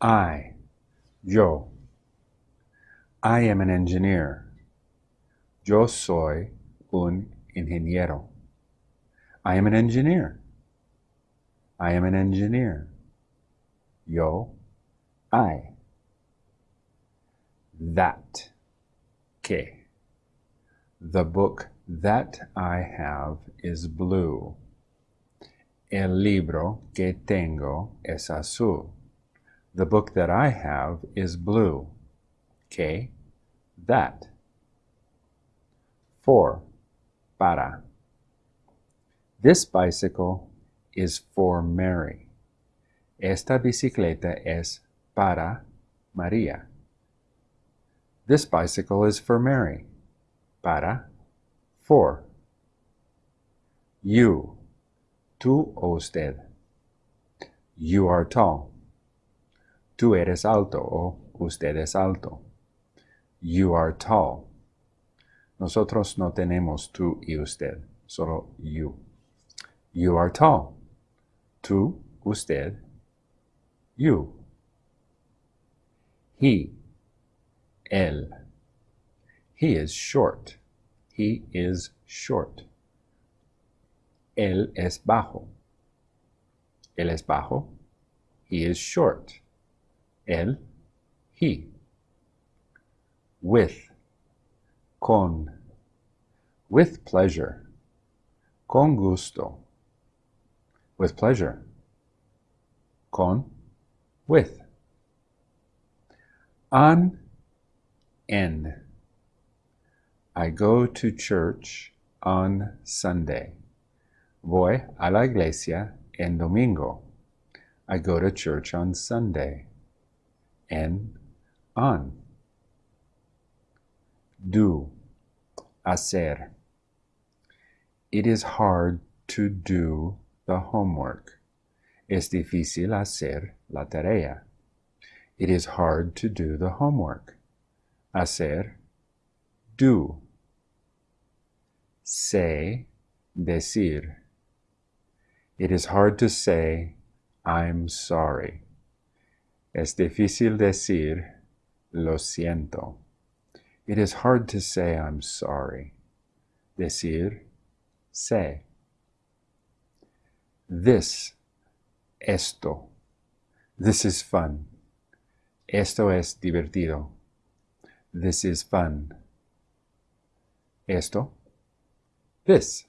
I, yo. I am an engineer. Yo soy un ingeniero. I am an engineer. I am an engineer. Yo, I. That, que. The book that I have is blue. El libro que tengo es azul. The book that I have is blue. Que, that. For, para. This bicycle is for Mary. Esta bicicleta es para María. This bicycle is for Mary. Para, for. You, tú o usted. You are tall. Tú eres alto o usted es alto. You are tall. Nosotros no tenemos tú y usted, solo you. You are tall. Tú, usted, you. He, él. He is short. He is short. Él es bajo. Él es bajo. He is short. Él, he. With, con. With pleasure. Con gusto. With pleasure. Con, with. On, en. I go to church on Sunday. Voy a la iglesia en domingo. I go to church on Sunday. En, on. Do, hacer. It is hard to do the homework. Es difícil hacer la tarea. It is hard to do the homework. Hacer, do. Say, decir. It is hard to say, I'm sorry. Es difícil decir, lo siento. It is hard to say, I'm sorry. Decir, say. This, esto. This is fun. Esto es divertido. This is fun. Esto, this.